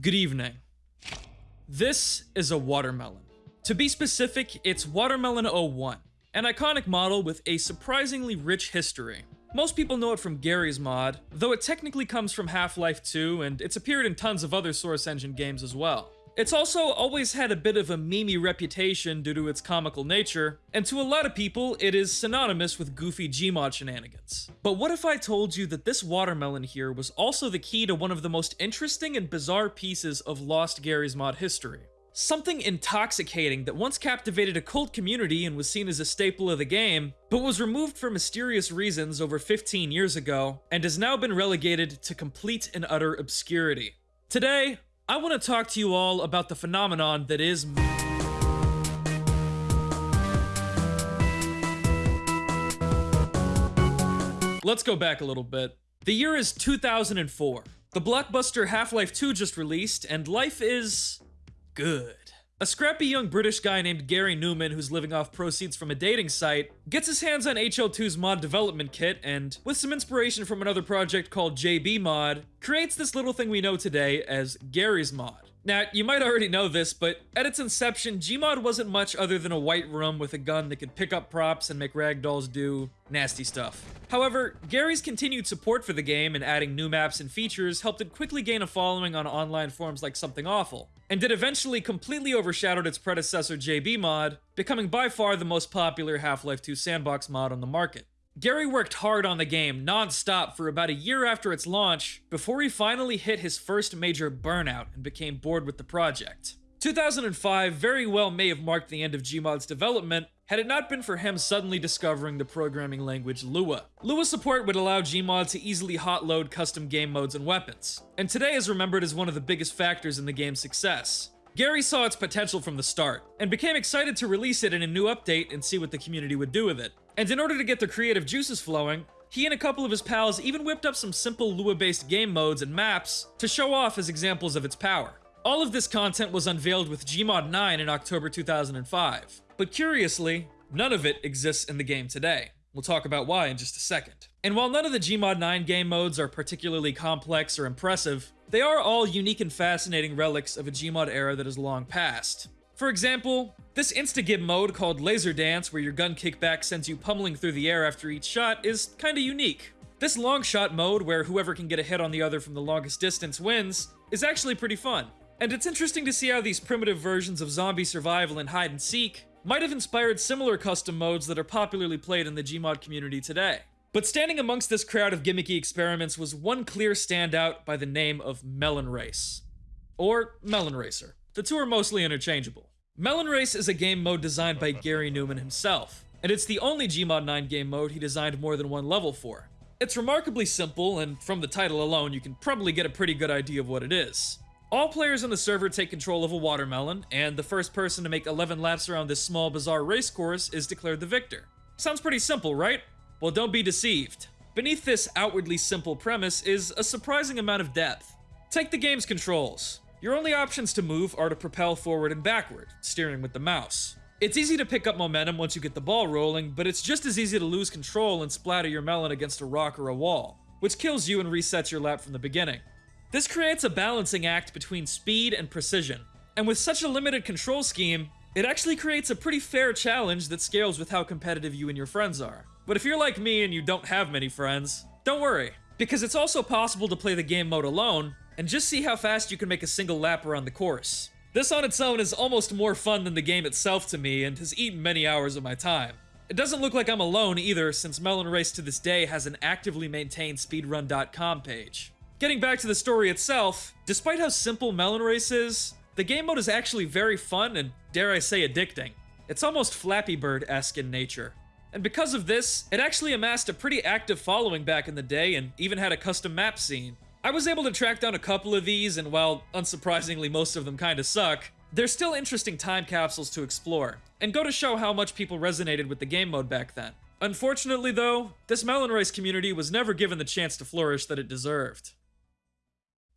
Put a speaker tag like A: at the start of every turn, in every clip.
A: Good evening. This is a watermelon. To be specific, it's Watermelon 01, an iconic model with a surprisingly rich history. Most people know it from Garry's Mod, though it technically comes from Half-Life 2 and it's appeared in tons of other Source Engine games as well. It's also always had a bit of a memey reputation due to its comical nature, and to a lot of people, it is synonymous with goofy Gmod shenanigans. But what if I told you that this watermelon here was also the key to one of the most interesting and bizarre pieces of Lost Garry's Mod history? Something intoxicating that once captivated a cult community and was seen as a staple of the game, but was removed for mysterious reasons over 15 years ago, and has now been relegated to complete and utter obscurity. Today, I want to talk to you all about the phenomenon that is. Let's go back a little bit. The year is 2004. The blockbuster Half Life 2 just released, and life is. good. A scrappy young British guy named Garry Newman, who's living off proceeds from a dating site, gets his hands on HL2's mod development kit and, with some inspiration from another project called JB Mod, creates this little thing we know today as Garry's Mod. Now, you might already know this, but at its inception, Gmod wasn't much other than a white room with a gun that could pick up props and make ragdolls do nasty stuff. However, Garry's continued support for the game and adding new maps and features helped it quickly gain a following on online forums like Something Awful, and it eventually completely overshadowed its predecessor JB Mod, becoming by far the most popular Half-Life 2 sandbox mod on the market. Garry worked hard on the game non-stop for about a year after its launch before he finally hit his first major burnout and became bored with the project. 2005 very well may have marked the end of Gmod's development had it not been for him suddenly discovering the programming language Lua. Lua support would allow Gmod to easily hot-load custom game modes and weapons, and today is remembered as one of the biggest factors in the game's success. Garry saw its potential from the start, and became excited to release it in a new update and see what the community would do with it. And in order to get the creative juices flowing, he and a couple of his pals even whipped up some simple Lua-based game modes and maps to show off as examples of its power. All of this content was unveiled with Gmod 9 in October 2005, but curiously, none of it exists in the game today. We'll talk about why in just a second. And while none of the Gmod 9 game modes are particularly complex or impressive, they are all unique and fascinating relics of a Gmod era that has long passed. For example, this insta-gib mode called Laser Dance, where your gun kickback sends you pummeling through the air after each shot, is kinda unique. This long shot mode, where whoever can get a hit on the other from the longest distance wins, is actually pretty fun. And it's interesting to see how these primitive versions of zombie survival and hide and seek might have inspired similar custom modes that are popularly played in the Gmod community today. But standing amongst this crowd of gimmicky experiments was one clear standout by the name of Melon Race. Or Melon Racer. The two are mostly interchangeable. Melon Race is a game mode designed by Garry Newman himself, and it's the only Gmod 9 game mode he designed more than one level for. It's remarkably simple, and from the title alone, you can probably get a pretty good idea of what it is. All players on the server take control of a watermelon, and the first person to make 11 laps around this small bizarre race course is declared the victor. Sounds pretty simple, right? Well, don't be deceived. Beneath this outwardly simple premise is a surprising amount of depth. Take the game's controls. Your only options to move are to propel forward and backward, steering with the mouse. It's easy to pick up momentum once you get the ball rolling, but it's just as easy to lose control and splatter your melon against a rock or a wall, which kills you and resets your lap from the beginning. This creates a balancing act between speed and precision, and with such a limited control scheme, it actually creates a pretty fair challenge that scales with how competitive you and your friends are. But if you're like me and you don't have many friends, don't worry, because it's also possible to play the game mode alone, and just see how fast you can make a single lap around the course. This on its own is almost more fun than the game itself to me and has eaten many hours of my time. It doesn't look like I'm alone either, since Melon Race to this day has an actively maintained speedrun.com page. Getting back to the story itself, despite how simple Melon Race is, the game mode is actually very fun and, dare I say, addicting. It's almost Flappy Bird-esque in nature. And because of this, it actually amassed a pretty active following back in the day and even had a custom map scene. I was able to track down a couple of these, and while unsurprisingly most of them kinda suck, they're still interesting time capsules to explore, and go to show how much people resonated with the game mode back then. Unfortunately though, this Melon Race community was never given the chance to flourish that it deserved.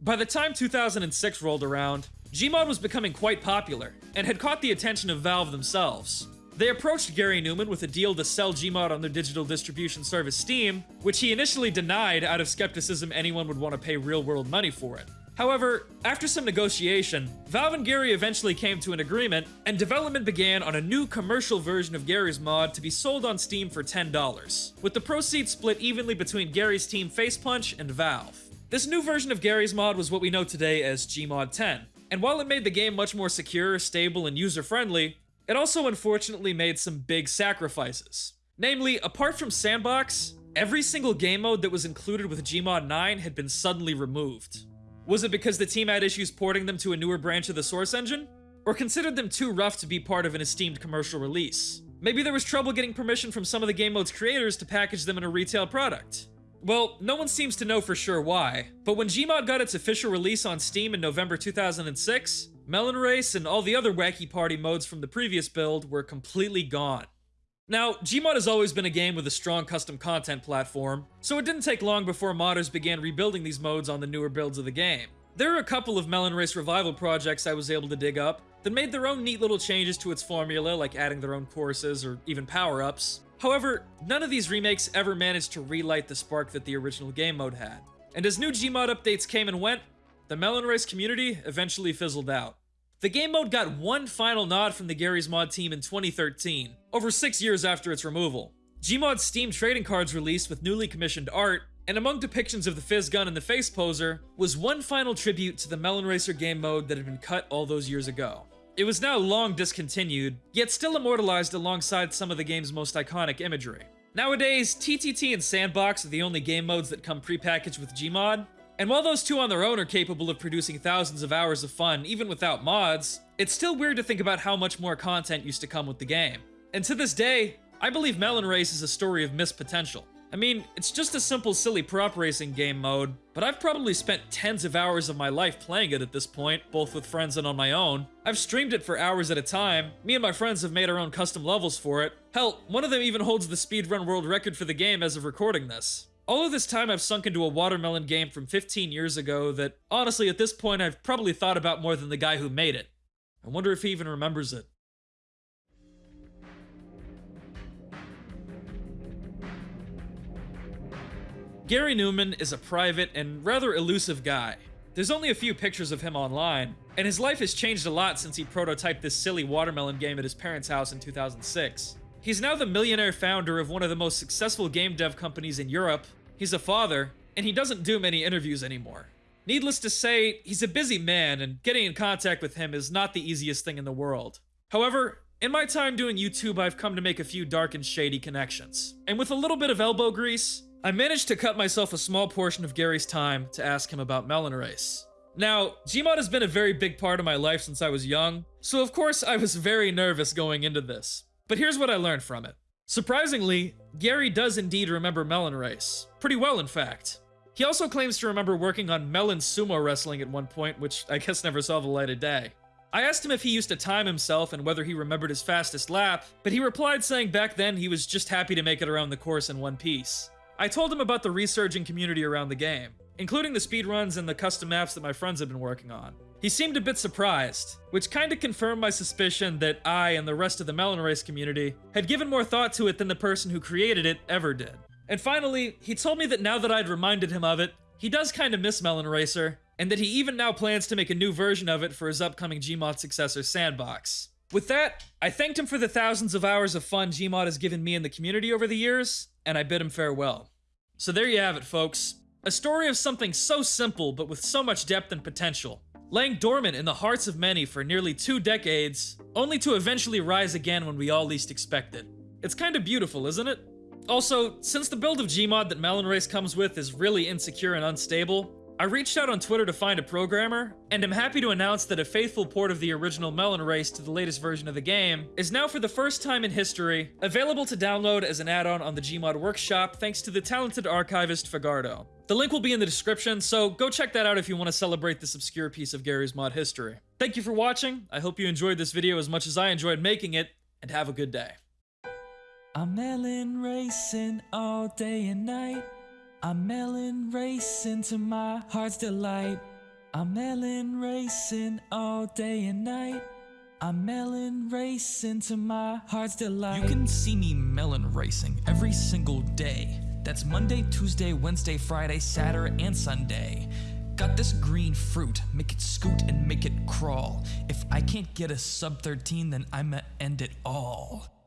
A: By the time 2006 rolled around, Gmod was becoming quite popular, and had caught the attention of Valve themselves. They approached Garry Newman with a deal to sell Gmod on their digital distribution service Steam, which he initially denied out of skepticism anyone would want to pay real-world money for it. However, after some negotiation, Valve and Garry eventually came to an agreement, and development began on a new commercial version of Garry's mod to be sold on Steam for $10, with the proceeds split evenly between Garry's team Facepunch and Valve. This new version of Garry's mod was what we know today as Gmod 10, and while it made the game much more secure, stable, and user-friendly, it also unfortunately made some big sacrifices. Namely, apart from Sandbox, every single game mode that was included with Gmod 9 had been suddenly removed. Was it because the team had issues porting them to a newer branch of the Source engine? Or considered them too rough to be part of an esteemed commercial release? Maybe there was trouble getting permission from some of the game mode's creators to package them in a retail product. Well, no one seems to know for sure why, but when Gmod got its official release on Steam in November 2006, Melon Race and all the other wacky party modes from the previous build were completely gone. Now, Gmod has always been a game with a strong custom content platform, so it didn't take long before modders began rebuilding these modes on the newer builds of the game. There are a couple of Melon Race revival projects I was able to dig up that made their own neat little changes to its formula, like adding their own courses or even power-ups. However, none of these remakes ever managed to relight the spark that the original game mode had. And as new Gmod updates came and went, the Melon Race community eventually fizzled out. The game mode got one final nod from the Garry's Mod team in 2013, over six years after its removal. Gmod's Steam trading cards released with newly commissioned art, and among depictions of the Physgun and the Face Poser, was one final tribute to the Melon Racer game mode that had been cut all those years ago. It was now long discontinued, yet still immortalized alongside some of the game's most iconic imagery. Nowadays, TTT and Sandbox are the only game modes that come prepackaged with Gmod, and while those two on their own are capable of producing thousands of hours of fun, even without mods, it's still weird to think about how much more content used to come with the game. And to this day, I believe Melon Race is a story of missed potential. I mean, it's just a simple silly prop racing game mode, but I've probably spent tens of hours of my life playing it at this point, both with friends and on my own. I've streamed it for hours at a time, me and my friends have made our own custom levels for it. Hell, one of them even holds the speedrun world record for the game as of recording this. All of this time I've sunk into a watermelon game from 15 years ago that, honestly, at this point I've probably thought about more than the guy who made it. I wonder if he even remembers it. Garry Newman is a private and rather elusive guy. There's only a few pictures of him online, and his life has changed a lot since he prototyped this silly watermelon game at his parents' house in 2006. He's now the millionaire founder of one of the most successful game dev companies in Europe, He's a father, and he doesn't do many interviews anymore. Needless to say, he's a busy man, and getting in contact with him is not the easiest thing in the world. However, in my time doing YouTube, I've come to make a few dark and shady connections. And with a little bit of elbow grease, I managed to cut myself a small portion of Garry's time to ask him about Melon Race. Now, Gmod has been a very big part of my life since I was young, so of course I was very nervous going into this. But here's what I learned from it. Surprisingly, Garry does indeed remember Melon Race. Pretty well, in fact. He also claims to remember working on Melon Sumo Wrestling at one point, which I guess never saw the light of day. I asked him if he used to time himself and whether he remembered his fastest lap, but he replied saying back then he was just happy to make it around the course in one piece. I told him about the resurging community around the game, including the speedruns and the custom maps that my friends had been working on. He seemed a bit surprised, which kinda confirmed my suspicion that I and the rest of the Melon Race community had given more thought to it than the person who created it ever did. And finally, he told me that now that I'd reminded him of it, he does kinda miss Melon Racer, and that he even now plans to make a new version of it for his upcoming Gmod successor s&box. With that, I thanked him for the thousands of hours of fun Gmod has given me and the community over the years, and I bid him farewell. So there you have it, folks. A story of something so simple but with so much depth and potential laying dormant in the hearts of many for nearly two decades, only to eventually rise again when we all least expect it. It's kind of beautiful, isn't it? Also, since the build of Gmod that Melon Race comes with is really insecure and unstable, I reached out on Twitter to find a programmer, and am happy to announce that a faithful port of the original Melon Race to the latest version of the game is now for the first time in history available to download as an add-on on the Gmod Workshop thanks to the talented archivist Fagardo. The link will be in the description, so go check that out if you want to celebrate this obscure piece of Garry's mod history. Thank you for watching, I hope you enjoyed this video as much as I enjoyed making it, and have a good day.
B: I'm melon racing all day and night. I'm melon racing to my heart's delight. I'm melon racing all day and night. I'm melon racing to my heart's delight.
C: You can see me melon racing every single day. That's Monday, Tuesday, Wednesday, Friday, Saturday, and Sunday. Got this green fruit, make it scoot and make it crawl. If I can't get a sub 13, then I'ma end it all.